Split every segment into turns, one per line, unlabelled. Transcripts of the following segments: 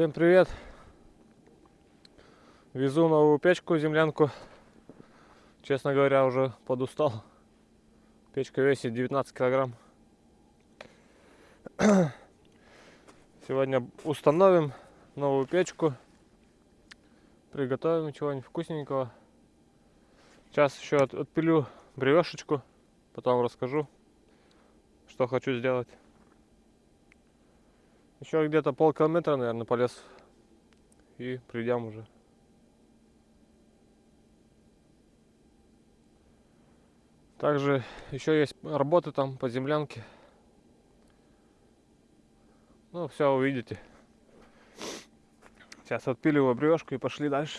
Всем привет! Везу новую печку, землянку. Честно говоря, уже подустал. Печка весит 19 килограмм. Сегодня установим новую печку. Приготовим чего-нибудь вкусненького. Сейчас еще от- отпилю бревешечку. Потом расскажу, что хочу сделать. Еще где-то полкилометра, наверное, полез. И придем уже. Также еще есть работы там по землянке. Ну, все увидите. Сейчас отпиливаю бревешку и пошли дальше.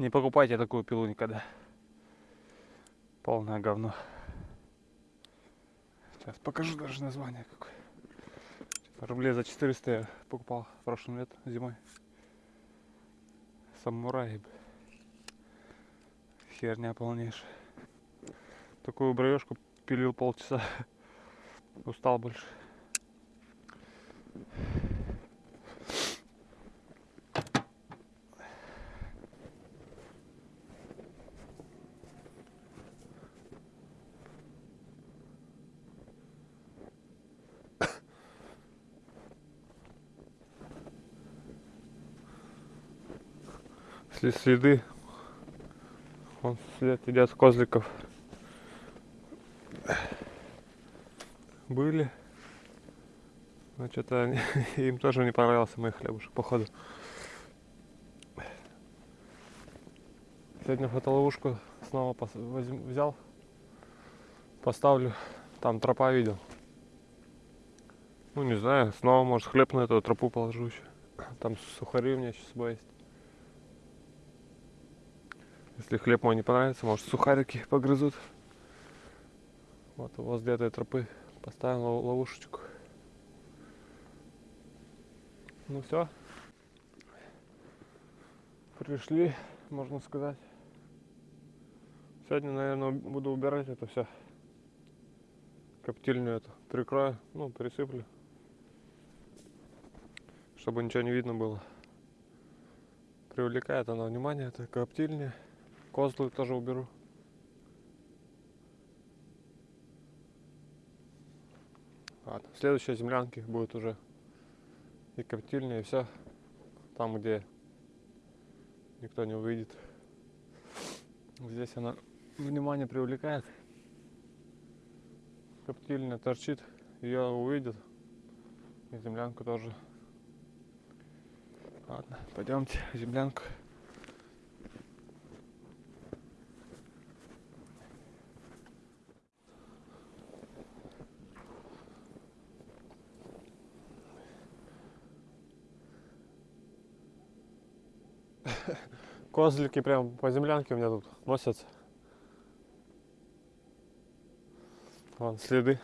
Не покупайте такую пилу никогда. Полное говно. Сейчас покажу даже название какое. Рублей за 400 я покупал прошлым летом, зимой. Самурай. Херня полнейшая. Такую бровешку пилил полчаса. Устал больше. Сли- следы. Вон след идет козликов. Были. Но что-то им тоже не понравился мой хлебушек, походу. Сегодня фотоловушку снова возьм- взял. Поставлю. Там тропа видел. Ну не знаю, снова может хлеб на эту тропу положу еще. Там сухари у меня еще с есть. Если хлеб мой не понравится, может сухарики погрызут. Вот возле этой тропы поставим лов- ловушечку. Ну все. Пришли, можно сказать. Сегодня, наверное, буду убирать это все. Коптильню эту прикрою, ну, пересыплю. Чтобы ничего не видно было. Привлекает она внимание, это коптильня. Козлы тоже уберу. Ладно, в следующей землянке будет уже и коптильня, и все. Там, где никто не увидит. Здесь она внимание привлекает. Коптильня торчит, ее увидят. И землянку тоже. Ладно, пойдемте землянку. Козлики прям по землянке у меня тут носятся. Вон следы.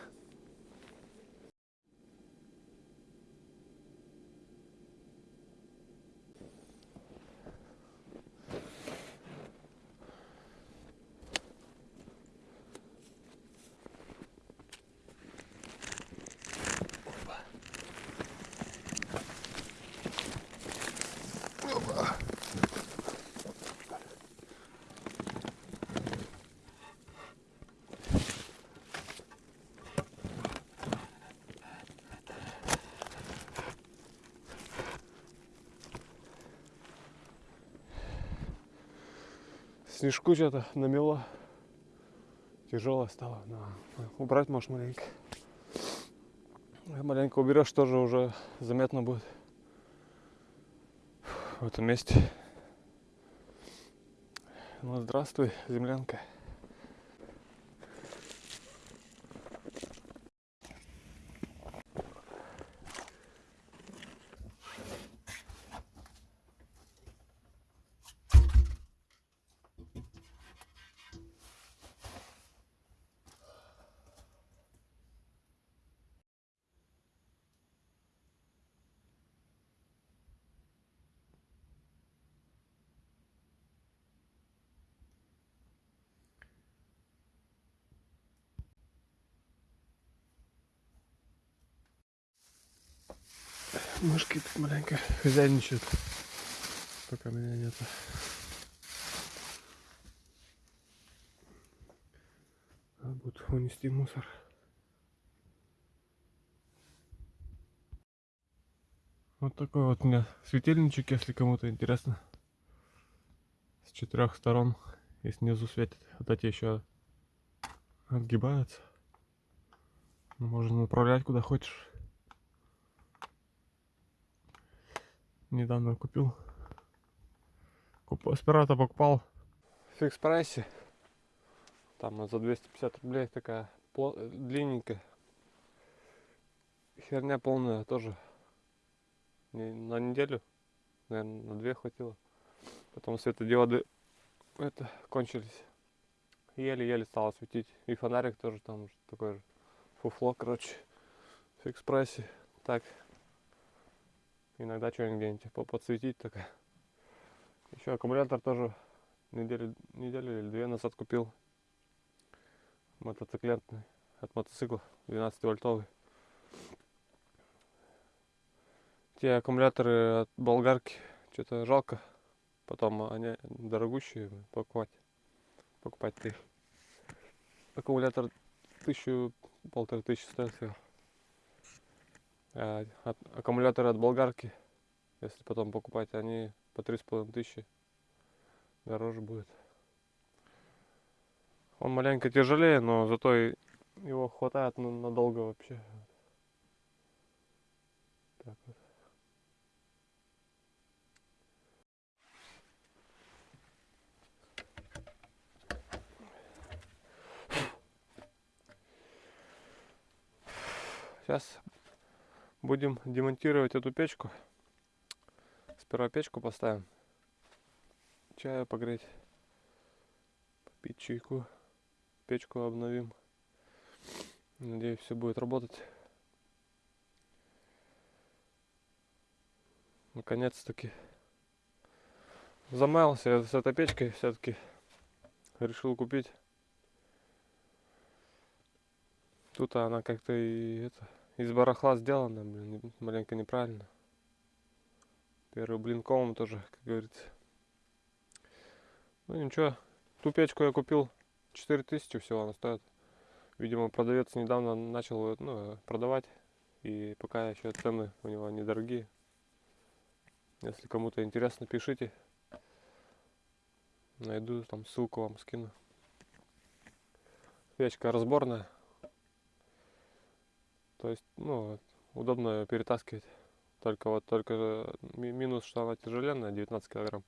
Снежку что-то намело. Тяжелое стало. На, убрать можешь маленько. Маленько уберешь, тоже уже заметно будет в этом месте. Ну, здравствуй, землянка. Мышки тут маленько хозяйничают, пока меня нету. Надо будет унести мусор. Вот такой вот у меня светильничек, если кому-то интересно. С четырех сторон и снизу светит. Вот эти еще отгибаются. Можно направлять куда хочешь. Недавно купил. Куп... Сперва-то покупал в фикс прайсе. Там за 250 рублей такая длинненькая. Херня полная тоже. Не- на неделю, наверное, на две хватило. Потом светодиоды это кончились. Еле-еле стало светить. И фонарик тоже там такой же. Фуфло, короче. Фикс прайсе. Так. Иногда что-нибудь где-нибудь по- подсветить так. Еще аккумулятор тоже неделю, неделю или две назад купил. Мотоциклетный. От мотоцикла. 12 вольтовый. Те аккумуляторы от болгарки. Что-то жалко. Потом они дорогущие покупать. Покупать ты. Аккумулятор тысячу, полторы тысячи стоит аккумуляторы от болгарки, если потом покупать, они по три с половиной тысячи. Дороже будет. Он маленько тяжелее, но зато его хватает на- надолго вообще. Так вот. Сейчас будем демонтировать эту печку. Сперва печку поставим. Чаю погреть. Попить чайку. Печку обновим. Надеюсь, все будет работать. Наконец-таки замаялся я с этой печкой все-таки. Решил купить. Тут она как-то и это из барахла сделана, блин, маленько неправильно. Первый блин комом тоже, как говорится. Ну ничего, ту печку я купил 4000 всего она стоит. Видимо, продавец недавно начал ну, продавать. И пока еще цены у него недорогие. Если кому-то интересно, пишите. Найду, там ссылку вам скину. Печка разборная. То есть, ну, удобно её перетаскивать. Только вот только ми- минус, что она тяжеленная, 19 килограмм.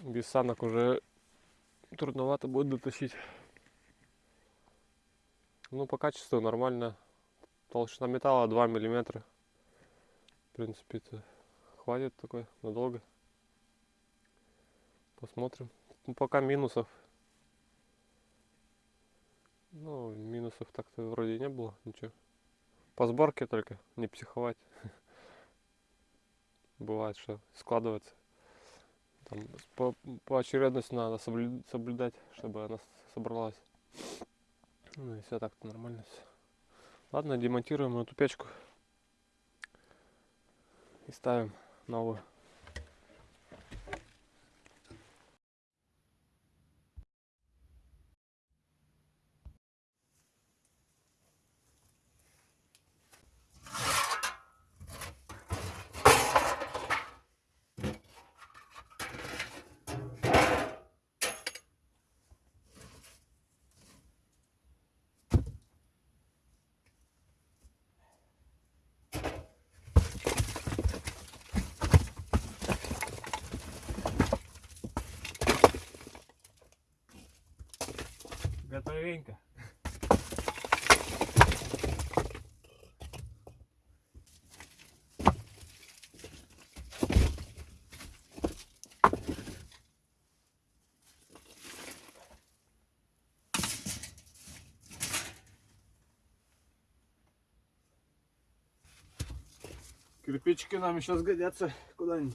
Без санок уже трудновато будет дотащить. Ну, по качеству нормально. Толщина металла 2 миллиметра. В принципе, это хватит такой надолго. Посмотрим. Ну, пока минусов. Ну, минусов так-то вроде не было, ничего. По сборке только, не психовать. Бывает, что складывается. Там по, по очередности надо соблю- соблюдать, чтобы она собралась. Ну и все так-то нормально все. Ладно, демонтируем эту печку. И ставим новую. Кирпичики нам еще сгодятся куда-нибудь.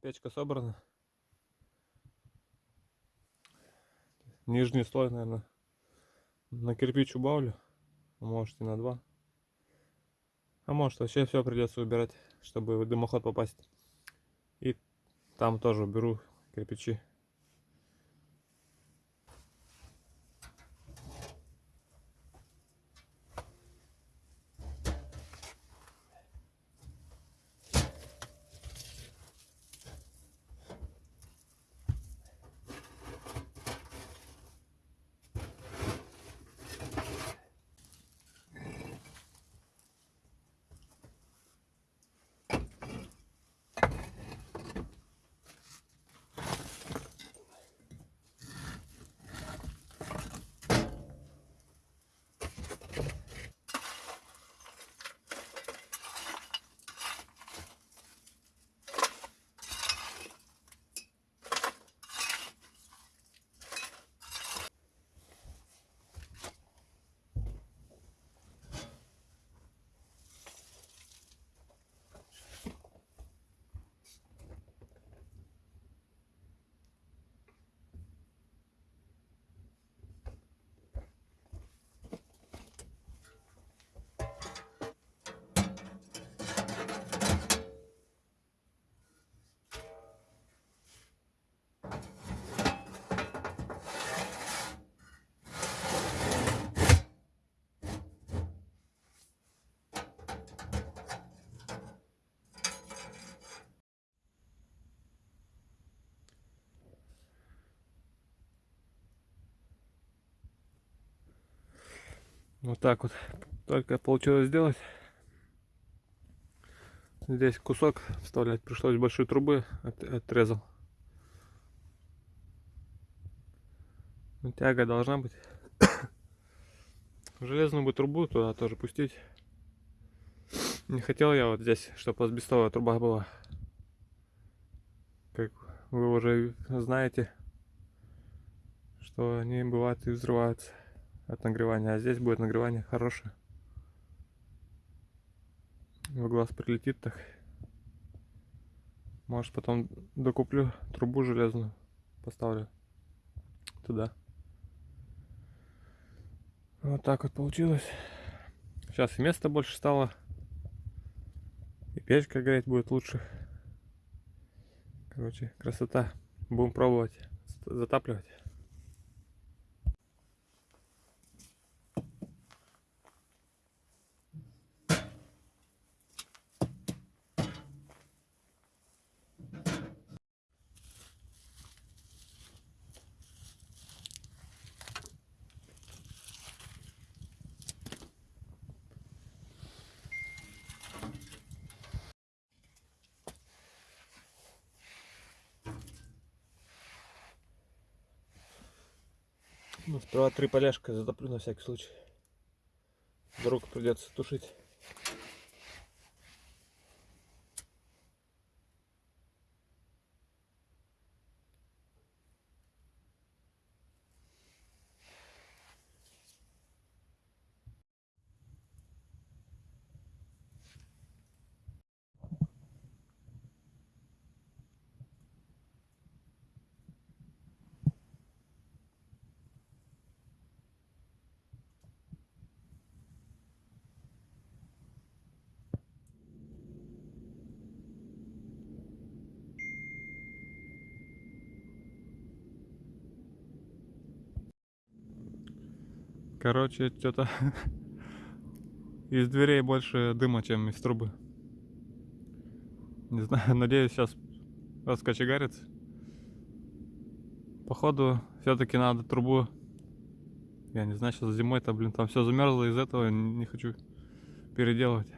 Печка собрана. Нижний слой, наверное, на кирпич убавлю. Может и на два. А может вообще все придется убирать, чтобы в дымоход попасть. И там тоже уберу кирпичи. Вот так вот только получилось сделать. Здесь кусок вставлять пришлось большой трубы, от- отрезал. Ну, Тяга должна быть. Железную бы трубу туда тоже пустить. Не хотел я вот здесь, чтобы асбестовая труба была. Как вы уже знаете, что они бывают и взрываются от нагревания. А здесь будет нагревание хорошее. В глаз прилетит так. Может потом докуплю трубу железную. Поставлю туда. Вот так вот получилось. Сейчас и места больше стало. И печка греть будет лучше. Короче, красота. Будем пробовать затапливать. Ну, сперва три поляшка затоплю на всякий случай. Вдруг придется тушить. Короче, что-то из дверей больше дыма, чем из трубы. Не знаю, надеюсь, сейчас раскочегарится. Походу, все-таки надо трубу. Я не знаю, сейчас зимой-то, блин, там все замерзло, из этого не хочу переделывать.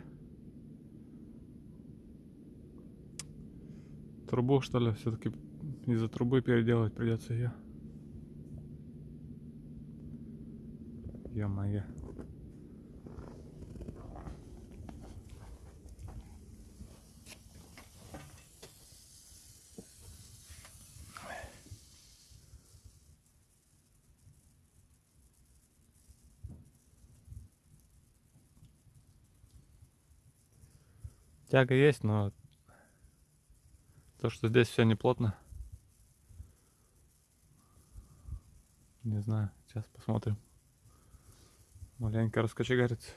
Трубу, что ли, все-таки из-за трубы переделывать придется ее. Ё-моё. Тяга есть, но То, что здесь все неплотно. Не знаю, сейчас посмотрим. Маленько раскочегарится.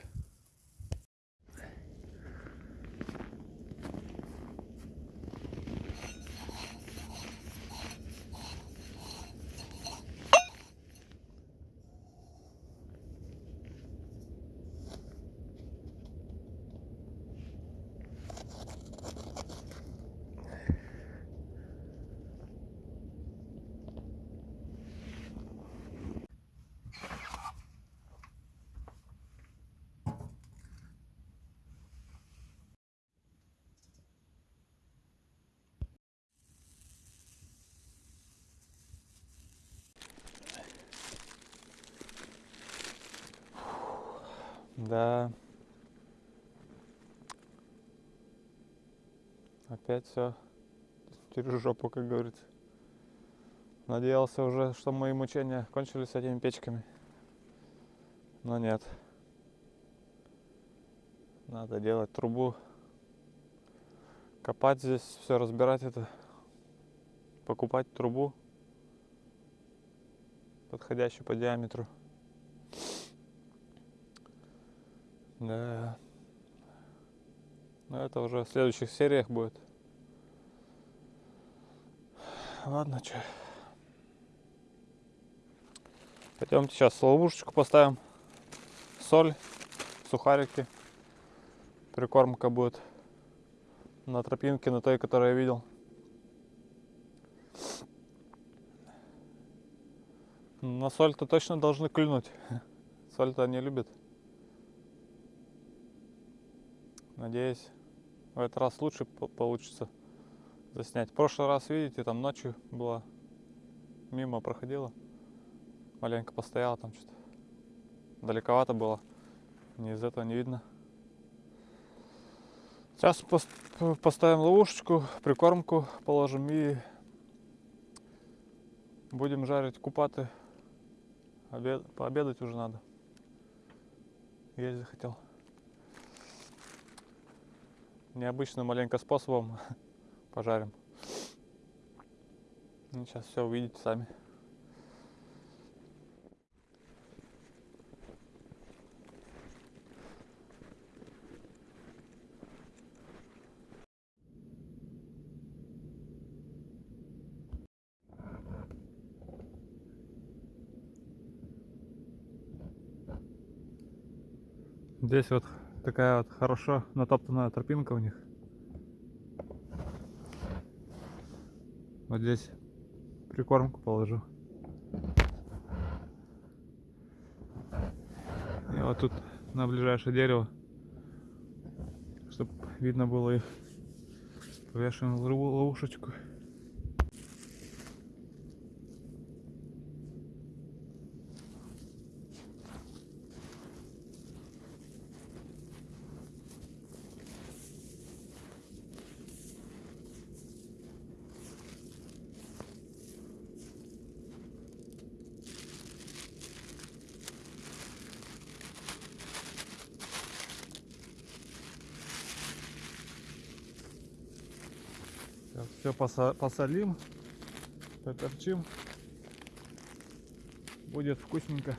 Да. Опять все через жопу, как говорится. Надеялся уже, что мои мучения кончились с этими печками. Но нет. Надо делать трубу. Копать здесь, все разбирать это. Покупать трубу. Подходящую по диаметру. Да. Но это уже в следующих сериях будет. Ладно, что. Пойдемте сейчас ловушечку поставим. Соль, сухарики. Прикормка будет на тропинке, на той, которую я видел. На соль-то точно должны клюнуть. Соль-то они любят. Надеюсь, в этот раз лучше по- получится заснять. В прошлый раз, видите, там ночью была мимо проходила. Маленько постояла там что-то. Далековато было. Не из этого не видно. Сейчас поставим ловушечку, прикормку положим и будем жарить купаты. Обед- пообедать уже надо. Есть захотел. Необычным маленько способом пожарим. Ну, сейчас все увидите сами. Здесь вот такая вот хорошо натоптанная тропинка у них. Вот здесь прикормку положу. И вот тут на ближайшее дерево, чтобы видно было их, лову- ловушечку. все посолим, поперчим. Будет вкусненько.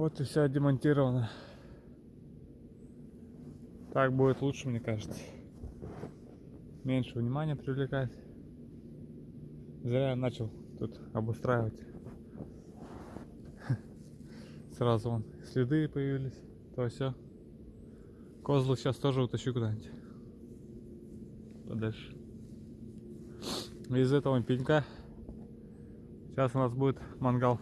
Вот и все демонтировано. Так будет лучше, мне кажется. Меньше внимания привлекать. Зря я начал тут обустраивать. Сразу вон следы появились. То все. Козлы сейчас тоже утащу куда-нибудь. Подальше. Из этого пенька сейчас у нас будет мангал.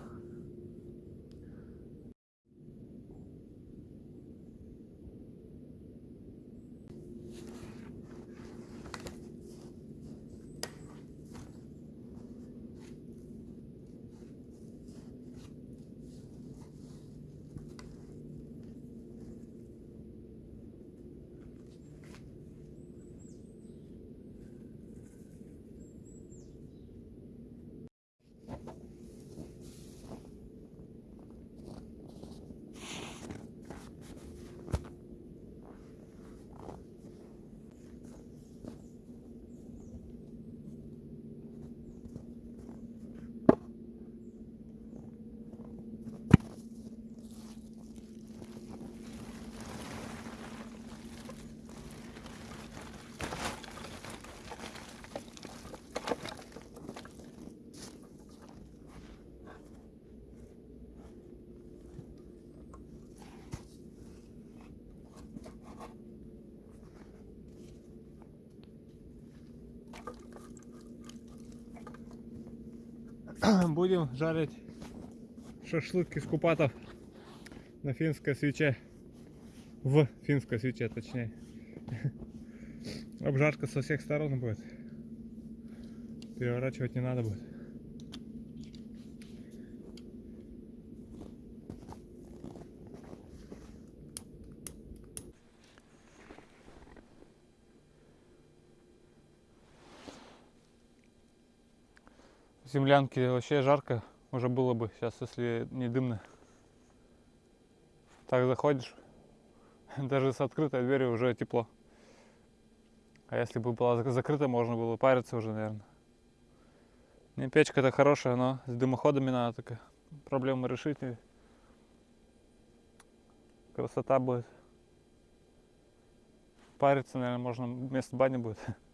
Будем жарить шашлык из купатов на финской свече. В финской свече, точнее. Обжарка со всех сторон будет. Переворачивать не надо будет. Землянке вообще жарко уже было бы сейчас, если не дымно. Так заходишь, даже с открытой дверью уже тепло. А если бы была зак- закрыта, можно было париться уже, наверное. Не, печка-то хорошая, но с дымоходами надо только проблему решить. и Красота будет. Париться, наверное, можно вместо бани будет.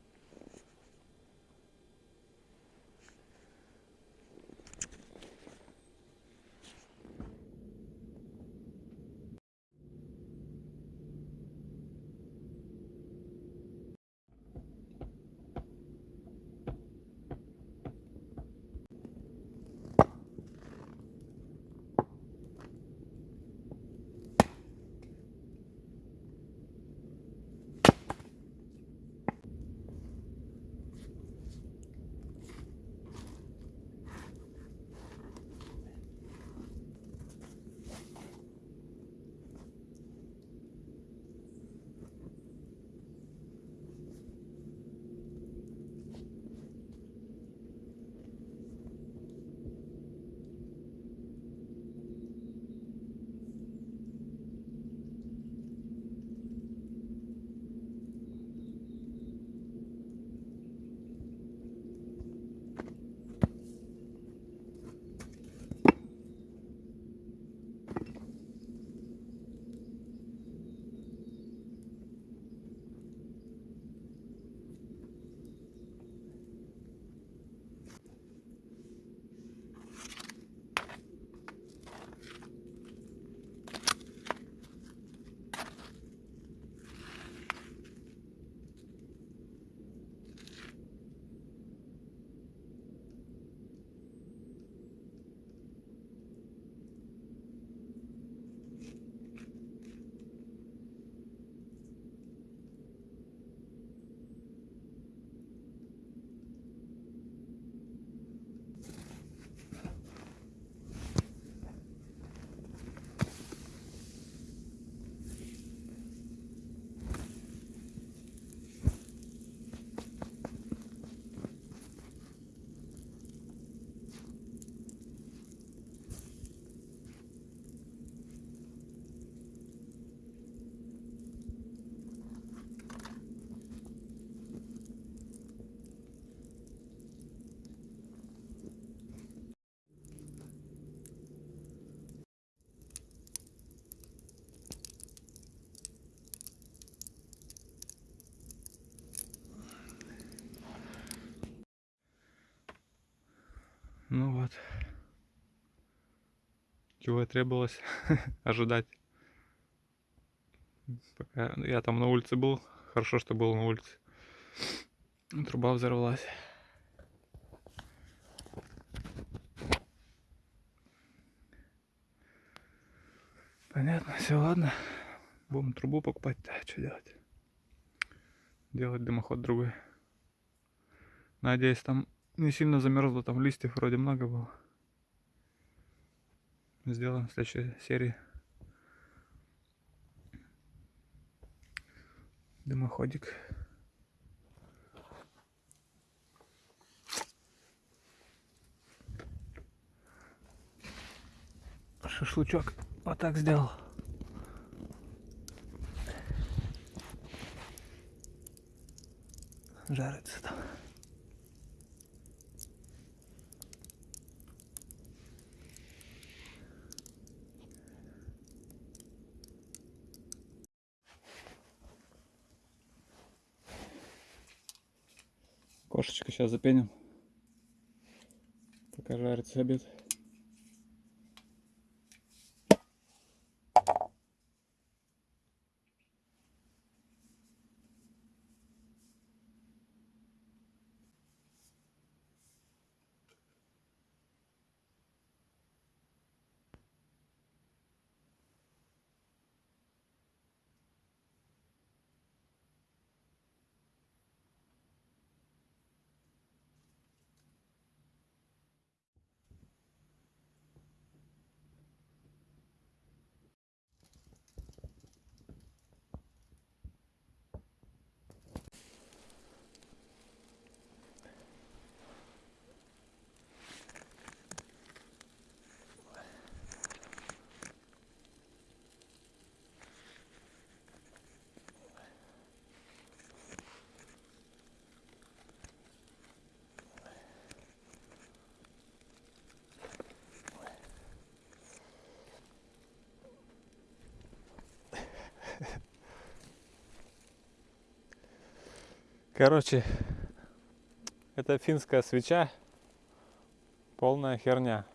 Ну вот. Чего и требовалось ожидать. Пока я там на улице был, хорошо, что был на улице. Труба взорвалась. Понятно, все, ладно. Будем трубу покупать, да, что делать? Делать дымоход другой. Надеюсь, там не сильно замерзло, там листьев вроде много было. Сделаем в следующей серии. Дымоходик. Шашлычок вот так сделал. Жарится там. Сейчас запеним. Пока жарится обед. Короче, это финская свеча, полная херня.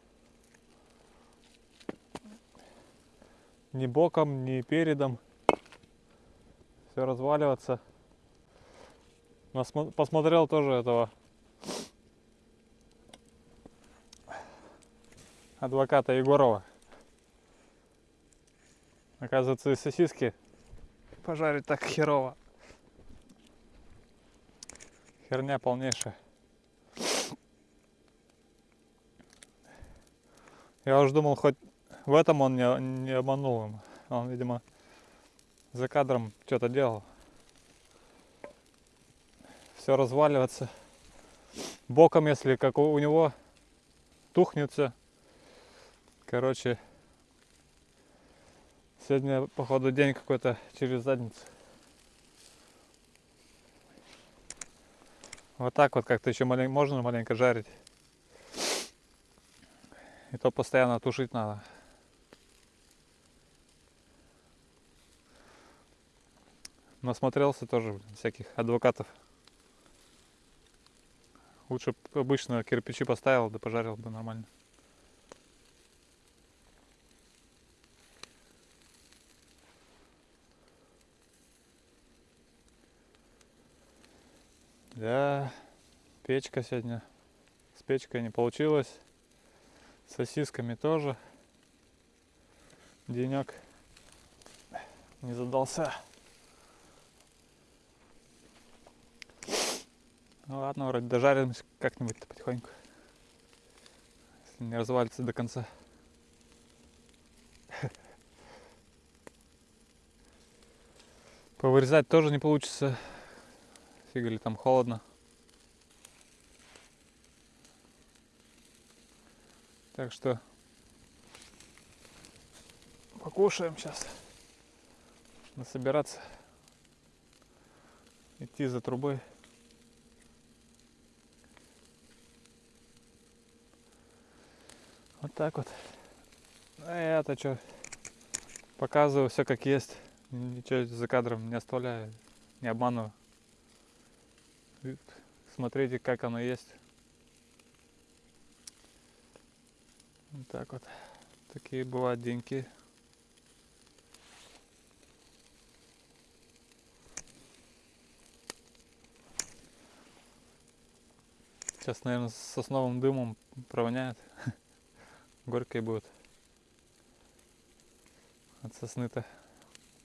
Ни боком, ни передом. Все разваливаться. Посмотрел тоже этого адвоката Егорова. Оказывается, и сосиски пожарить так херово. Херня полнейшая. Я уже думал, хоть в этом он не, не обманул им. Он, видимо, за кадром что-то делал. Все разваливаться. Боком, если как у, у него тухнет все. Короче, сегодня, походу, день какой-то через задницу. Вот так вот как-то еще малень... можно маленько жарить. И то постоянно тушить надо. Насмотрелся тоже блин, всяких адвокатов. Лучше обычно кирпичи поставил, да пожарил бы нормально. Да, печка сегодня. С печкой не получилось. С сосисками тоже. Денек не задался. Ну ладно, вроде дожаримся как-нибудь потихоньку. Если не развалится до конца. Повырезать тоже не получится. Фига ли там холодно. Так что покушаем сейчас. Надо собираться. Идти за трубой. Вот так вот. А я-то что, показываю все как есть. Ничего за кадром не оставляю, не обманываю. Смотрите, как оно есть. Вот так вот. Такие бывают деньки. Сейчас, наверное, с сосновым дымом провоняет. Горькие будут. От сосны-то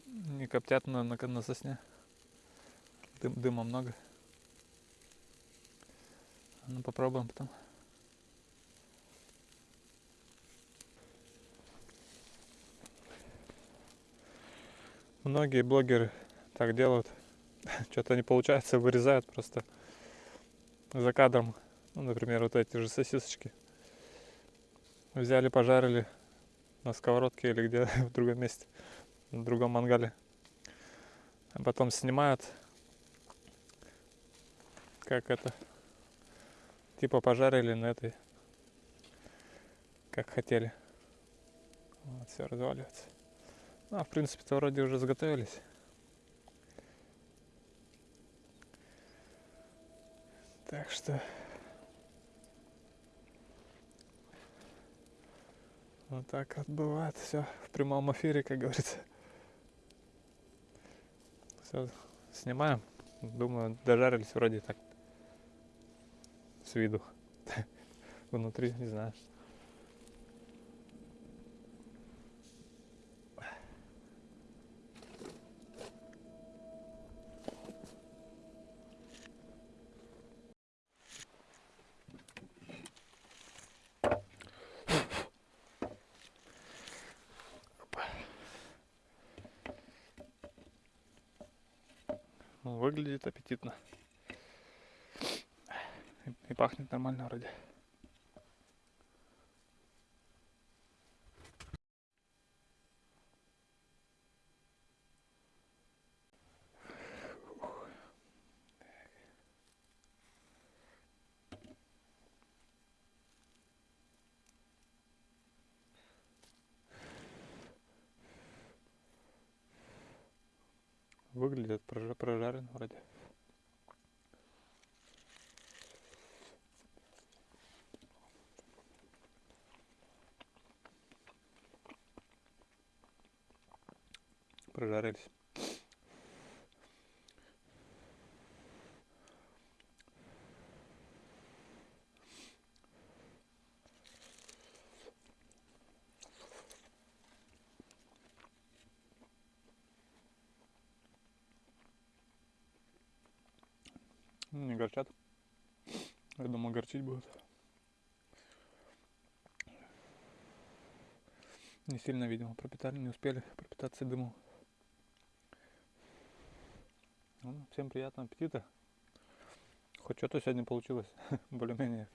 не коптят на, на, на сосне. Дым, дыма много. Ну попробуем потом. Многие блогеры так делают. Что-то не получается, вырезают просто за кадром. Ну, например, вот эти же сосисочки. Взяли, пожарили на сковородке или где в другом месте, в другом мангале. А потом снимают, как это, типа пожарили на этой, как хотели. Вот, все разваливается. Ну, а в принципе-то вроде уже заготовились. Так что вот так вот бывает все в прямом эфире, как говорится. Все, снимаем. Думаю, дожарились вроде так. С виду. Внутри, не знаю. Выглядит аппетитно. И, пахнет нормально вроде. Выглядит прожа- прожарен вроде. Ну, Не горчат. Я думал, горчить будут. Не сильно, видимо, пропитали, не успели пропитаться дымом. Ну, всем приятного аппетита. Хоть что-то сегодня получилось. Более-менее.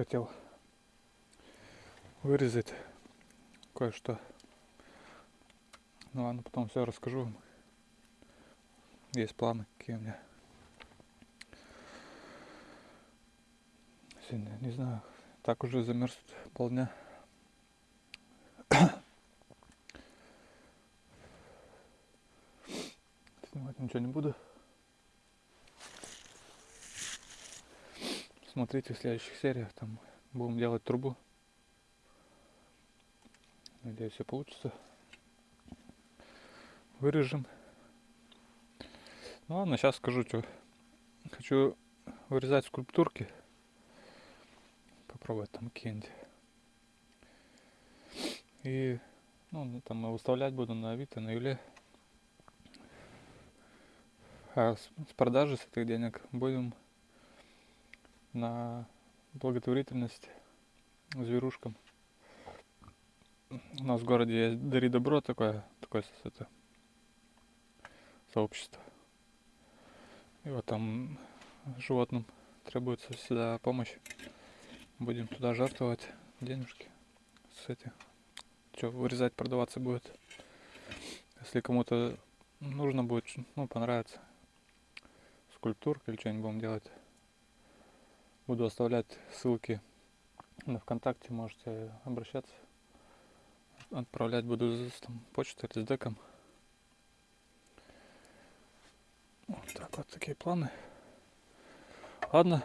Хотел вырезать кое-что. Ну ладно, потом все расскажу вам. Есть планы, какие у меня. Сегодня, не знаю, так уже замерз полдня. Снимать ничего не буду. Смотрите в следующих сериях, там будем делать трубу. Надеюсь, все получится. Вырежем. Ну ладно, сейчас скажу, что хочу вырезать скульптурки. Попробовать там какие-нибудь. И ну, там выставлять буду на Авито, на Юле. А с продажи с этих денег будем на благотворительность зверушкам. У нас в городе есть Дари Добро такое, такое это, сообщество. И вот там животным требуется всегда помощь. Будем туда жертвовать денежки. С этих. Что, вырезать, продаваться будет. Если кому-то нужно будет, ну, понравится. Скульптурка или что-нибудь будем делать. Буду оставлять ссылки на ВКонтакте, можете обращаться. Отправлять буду с там, почтой или с деком. Вот так вот такие планы. Ладно.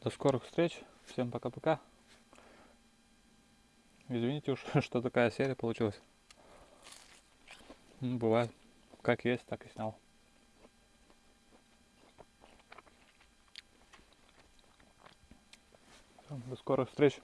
До скорых встреч. Всем пока-пока. Извините уж, что такая серия получилась. Ну, Бывает. Как есть, так и снял. До скорых встреч.